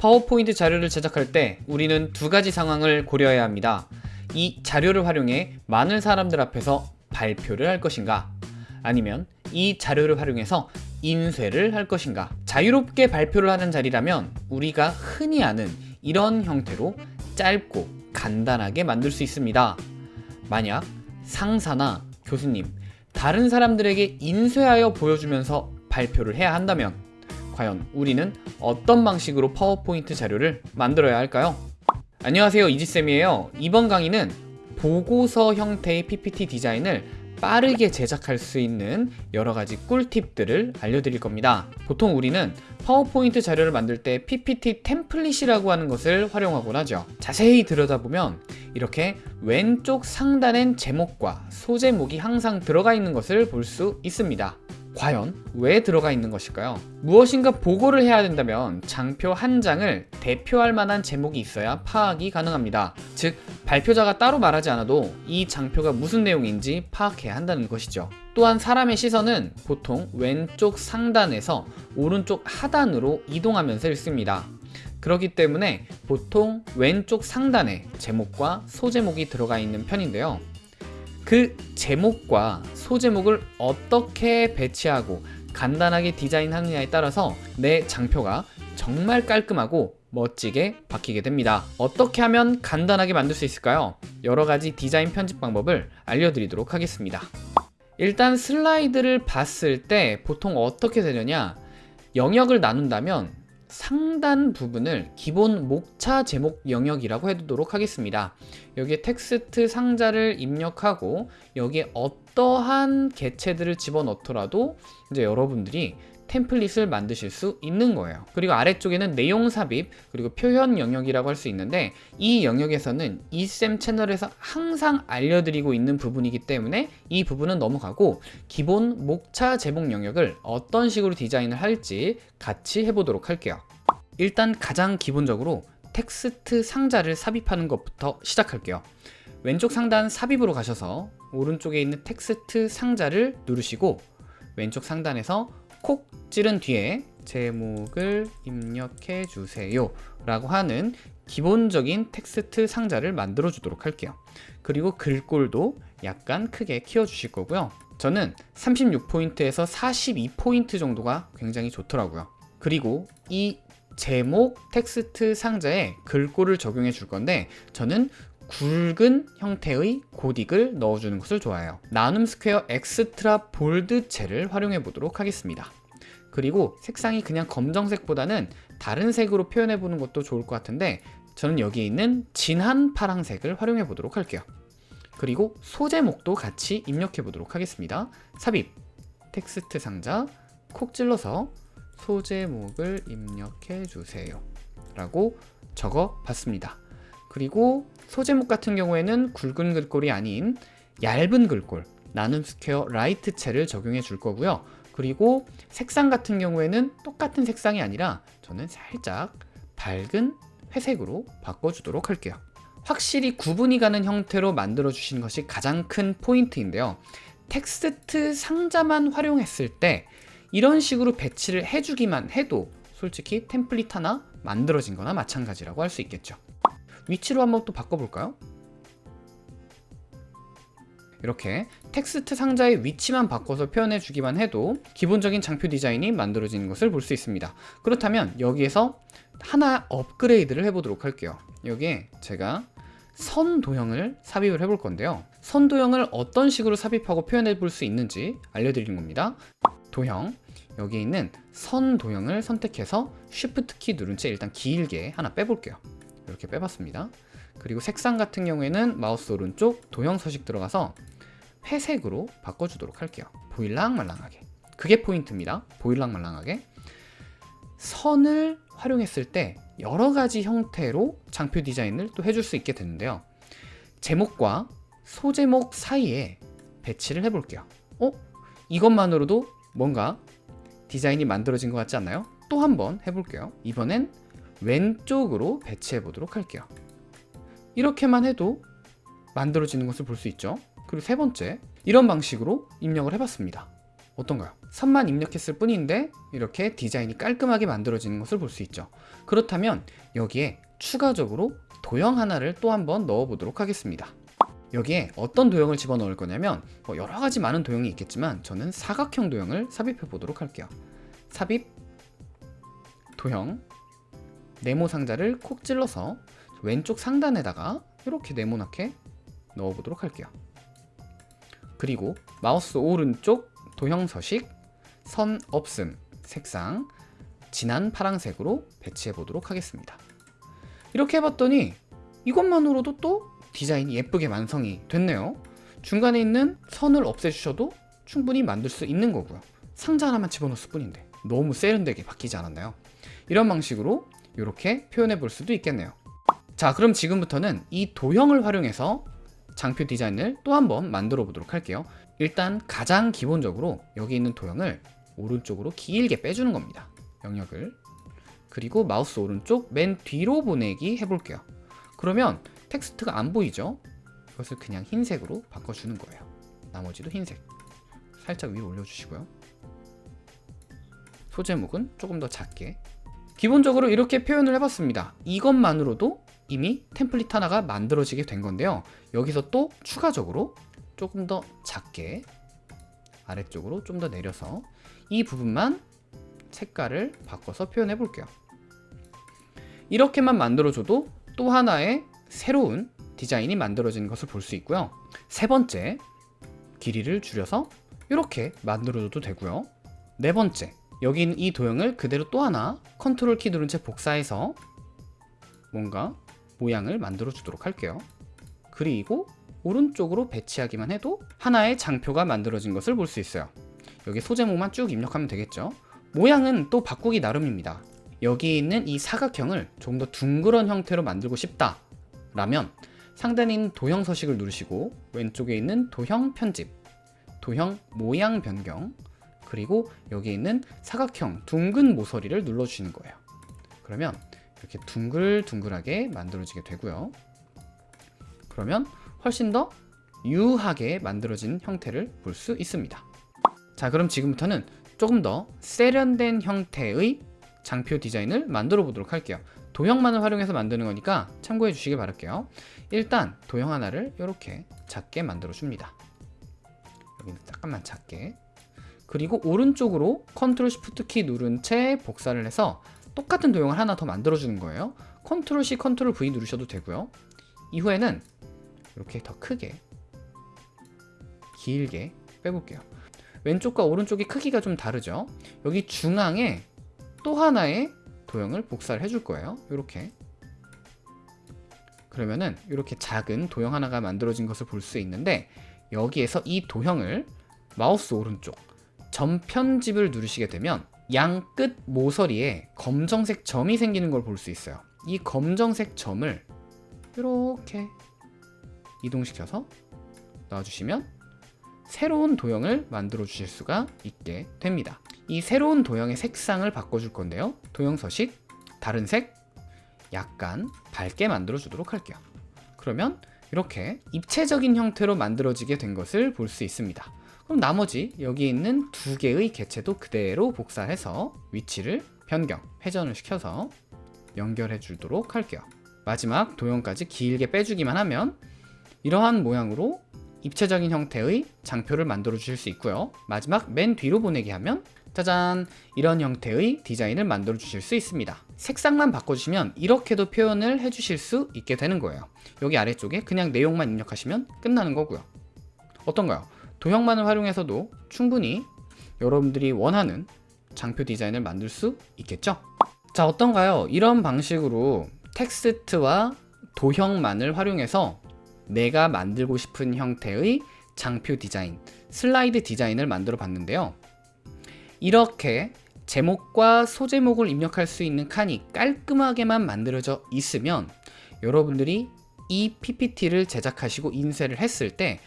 파워포인트 자료를 제작할 때 우리는 두 가지 상황을 고려해야 합니다. 이 자료를 활용해 많은 사람들 앞에서 발표를 할 것인가 아니면 이 자료를 활용해서 인쇄를 할 것인가 자유롭게 발표를 하는 자리라면 우리가 흔히 아는 이런 형태로 짧고 간단하게 만들 수 있습니다. 만약 상사나 교수님, 다른 사람들에게 인쇄하여 보여주면서 발표를 해야 한다면 과연 우리는 어떤 방식으로 파워포인트 자료를 만들어야 할까요? 안녕하세요 이지쌤이에요. 이번 강의는 보고서 형태의 PPT 디자인을 빠르게 제작할 수 있는 여러가지 꿀팁들을 알려드릴 겁니다. 보통 우리는 파워포인트 자료를 만들 때 PPT 템플릿이라고 하는 것을 활용하곤 하죠. 자세히 들여다보면 이렇게 왼쪽 상단엔 제목과 소제목이 항상 들어가 있는 것을 볼 수 있습니다 과연 왜 들어가 있는 것일까요? 무엇인가 보고를 해야 된다면 장표 한 장을 대표할 만한 제목이 있어야 파악이 가능합니다. 즉 발표자가 따로 말하지 않아도 이 장표가 무슨 내용인지 파악해야 한다는 것이죠. 또한 사람의 시선은 보통 왼쪽 상단에서 오른쪽 하단으로 이동하면서 읽습니다. 그렇기 때문에 보통 왼쪽 상단에 제목과 소제목이 들어가 있는 편인데요. 그 제목과 소제목을 어떻게 배치하고 간단하게 디자인하느냐에 따라서 내 장표가 정말 깔끔하고 멋지게 바뀌게 됩니다. 어떻게 하면 간단하게 만들 수 있을까요? 여러가지 디자인 편집 방법을 알려드리도록 하겠습니다. 일단 슬라이드를 봤을 때 보통 어떻게 되느냐? 영역을 나눈다면 상단 부분을 기본 목차 제목 영역이라고 해두도록 하겠습니다. 여기에 텍스트 상자를 입력하고 여기에 어떠한 개체들을 집어넣더라도 이제 여러분들이 템플릿을 만드실 수 있는 거예요. 그리고 아래쪽에는 내용 삽입 그리고 표현 영역이라고 할 수 있는데 이 영역에서는 이쌤 채널에서 항상 알려드리고 있는 부분이기 때문에 이 부분은 넘어가고 기본 목차 제목 영역을 어떤 식으로 디자인을 할지 같이 해보도록 할게요. 일단 가장 기본적으로 텍스트 상자를 삽입하는 것부터 시작할게요. 왼쪽 상단 삽입으로 가셔서 오른쪽에 있는 텍스트 상자를 누르시고 왼쪽 상단에서 콕 찌른 뒤에 제목을 입력해 주세요 라고 하는 기본적인 텍스트 상자를 만들어 주도록 할게요. 그리고 글꼴도 약간 크게 키워 주실 거고요. 저는 36포인트에서 42포인트 정도가 굉장히 좋더라고요. 그리고 이 제목 텍스트 상자에 글꼴을 적용해 줄 건데 저는 굵은 형태의 고딕을 넣어주는 것을 좋아해요. 나눔 스퀘어 Extra Bold체를 활용해 보도록 하겠습니다. 그리고 색상이 그냥 검정색보다는 다른 색으로 표현해 보는 것도 좋을 것 같은데 저는 여기에 있는 진한 파랑색을 활용해 보도록 할게요. 그리고 소제목도 같이 입력해 보도록 하겠습니다. 삽입 텍스트 상자 콕 찔러서 소제목을 입력해 주세요. 라고 적어 봤습니다 그리고 소제목 같은 경우에는 굵은 글꼴이 아닌 얇은 글꼴 나눔 스퀘어 Light체를 적용해 줄 거고요. 그리고 색상 같은 경우에는 똑같은 색상이 아니라 저는 살짝 밝은 회색으로 바꿔주도록 할게요. 확실히 구분이 가는 형태로 만들어 주시는 것이 가장 큰 포인트인데요. 텍스트 상자만 활용했을 때 이런 식으로 배치를 해주기만 해도 솔직히 템플릿 하나 만들어진 거나 마찬가지라고 할 수 있겠죠 위치로 한번 또 바꿔볼까요? 이렇게 텍스트 상자의 위치만 바꿔서 표현해 주기만 해도 기본적인 장표 디자인이 만들어지는 것을 볼 수 있습니다. 그렇다면 여기에서 하나 업그레이드를 해보도록 할게요. 여기에 제가 선 도형을 삽입을 해볼 건데요. 선 도형을 어떤 식으로 삽입하고 표현해 볼 수 있는지 알려드리는 겁니다. 도형. 여기에 있는 선 도형을 선택해서 Shift 키 누른 채 일단 길게 하나 빼볼게요 이렇게 빼봤습니다. 그리고 색상 같은 경우에는 마우스 오른쪽 도형 서식 들어가서 회색으로 바꿔주도록 할게요. 보일랑말랑하게. 그게 포인트입니다. 보일랑말랑하게. 선을 활용했을 때 여러가지 형태로 장표 디자인을 또 해줄 수 있게 되는데요. 제목과 소제목 사이에 배치를 해볼게요. 어? 이것만으로도 뭔가 디자인이 만들어진 것 같지 않나요? 또 한번 해볼게요. 이번엔 왼쪽으로 배치해 보도록 할게요. 이렇게만 해도 만들어지는 것을 볼 수 있죠. 그리고 세 번째 이런 방식으로 입력을 해봤습니다. 어떤가요? 선만 입력했을 뿐인데 이렇게 디자인이 깔끔하게 만들어지는 것을 볼 수 있죠. 그렇다면 여기에 추가적으로 도형 하나를 또 한번 넣어 보도록 하겠습니다. 여기에 어떤 도형을 집어넣을 거냐면 뭐 여러 가지 많은 도형이 있겠지만 저는 사각형 도형을 삽입해 보도록 할게요. 삽입 도형 네모 상자를 콕 찔러서 왼쪽 상단에다가 이렇게 네모나게 넣어 보도록 할게요. 그리고 마우스 오른쪽 도형 서식 선 없음 색상 진한 파란색으로 배치해 보도록 하겠습니다. 이렇게 해봤더니 이것만으로도 또 디자인이 예쁘게 완성이 됐네요. 중간에 있는 선을 없애주셔도 충분히 만들 수 있는 거고요. 상자 하나만 집어넣었을 뿐인데 너무 세련되게 바뀌지 않았나요? 이런 방식으로 이렇게 표현해 볼 수도 있겠네요. 자 그럼 지금부터는 이 도형을 활용해서 장표 디자인을 또 한번 만들어 보도록 할게요. 일단 가장 기본적으로 여기 있는 도형을 오른쪽으로 길게 빼주는 겁니다. 영역을. 그리고 마우스 오른쪽 맨 뒤로 보내기 해볼게요. 그러면 텍스트가 안 보이죠? 이것을 그냥 흰색으로 바꿔주는 거예요. 나머지도 흰색. 살짝 위로 올려주시고요. 소제목은 조금 더 작게 기본적으로 이렇게 표현을 해봤습니다. 이것만으로도 이미 템플릿 하나가 만들어지게 된 건데요. 여기서 또 추가적으로 조금 더 작게 아래쪽으로 좀 더 내려서 이 부분만 색깔을 바꿔서 표현해 볼게요. 이렇게만 만들어줘도 또 하나의 새로운 디자인이 만들어지는 것을 볼 수 있고요. 세 번째 길이를 줄여서 이렇게 만들어줘도 되고요. 네 번째 여기 있는 이 도형을 그대로 또 하나 컨트롤 키 누른 채 복사해서 뭔가 모양을 만들어 주도록 할게요. 그리고 오른쪽으로 배치하기만 해도 하나의 장표가 만들어진 것을 볼 수 있어요. 여기 소제목만 쭉 입력하면 되겠죠? 모양은 또 바꾸기 나름입니다. 여기 있는 이 사각형을 조금 더 둥그런 형태로 만들고 싶다 라면 있는 도형 서식을 누르시고 왼쪽에 있는 도형 편집 도형 모양 변경 그리고 여기 있는 사각형 둥근 모서리를 눌러주시는 거예요. 그러면 이렇게 둥글둥글하게 만들어지게 되고요. 그러면 훨씬 더 유하게 만들어진 형태를 볼 수 있습니다. 자 그럼 지금부터는 조금 더 세련된 형태의 장표 디자인을 만들어 보도록 할게요. 도형만을 활용해서 만드는 거니까 참고해 주시길 바랄게요. 일단 도형 하나를 이렇게 작게 만들어 줍니다. 여기는 잠깐만 작게 그리고 오른쪽으로 컨트롤 시프트 키 누른 채 복사를 해서 똑같은 도형을 하나 더 만들어 주는 거예요. 컨트롤 C 컨트롤 V 누르셔도 되고요. 이후에는 이렇게 더 크게 길게 빼볼게요. 왼쪽과 오른쪽의 크기가 좀 다르죠? 여기 중앙에 또 하나의 도형을 복사를 해줄 거예요. 이렇게. 그러면은 이렇게 작은 도형 하나가 만들어진 것을 볼 수 있는데 여기에서 이 도형을 마우스 오른쪽 전편집을 누르시게 되면 양 끝 모서리에 검정색 점이 생기는 걸 볼 수 있어요. 이 검정색 점을 이렇게 이동시켜서 놔주시면 새로운 도형을 만들어 주실 수가 있게 됩니다. 이 새로운 도형의 색상을 바꿔줄 건데요. 도형 서식 다른 색 약간 밝게 만들어 주도록 할게요. 그러면 이렇게 입체적인 형태로 만들어지게 된 것을 볼 수 있습니다 그럼 나머지 여기 있는 두 개의 개체도 그대로 복사해서 위치를 변경, 회전을 시켜서 연결해 주도록 할게요. 마지막 도형까지 길게 빼주기만 하면 이러한 모양으로 입체적인 형태의 장표를 만들어 주실 수 있고요. 마지막 맨 뒤로 보내기 하면 짜잔! 이런 형태의 디자인을 만들어 주실 수 있습니다. 색상만 바꿔주시면 이렇게도 표현을 해 주실 수 있게 되는 거예요. 여기 아래쪽에 그냥 내용만 입력하시면 끝나는 거고요. 어떤가요? 도형만을 활용해서도 충분히 여러분들이 원하는 장표 디자인을 만들 수 있겠죠? 자 어떤가요? 이런 방식으로 텍스트와 도형만을 활용해서 내가 만들고 싶은 형태의 장표 디자인, 슬라이드 디자인을 만들어 봤는데요. 이렇게 제목과 소제목을 입력할 수 있는 칸이 깔끔하게만 만들어져 있으면 여러분들이 이 PPT를 제작하시고 인쇄를 했을 때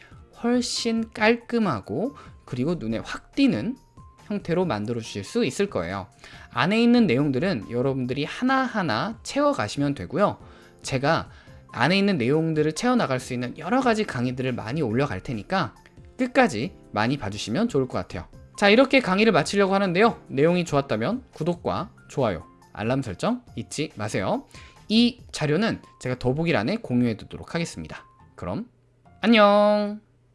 훨씬 깔끔하고 그리고 눈에 확 띄는 형태로 만들어 주실 수 있을 거예요. 안에 있는 내용들은 여러분들이 하나하나 채워 가시면 되고요. 제가 안에 있는 내용들을 채워나갈 수 있는 여러 가지 강의들을 많이 올려갈 테니까 끝까지 많이 봐주시면 좋을 것 같아요. 자 이렇게 강의를 마치려고 하는데요. 내용이 좋았다면 구독과 좋아요 알람 설정 잊지 마세요. 이 자료는 제가 더보기란에 공유해 두도록 하겠습니다. 그럼 안녕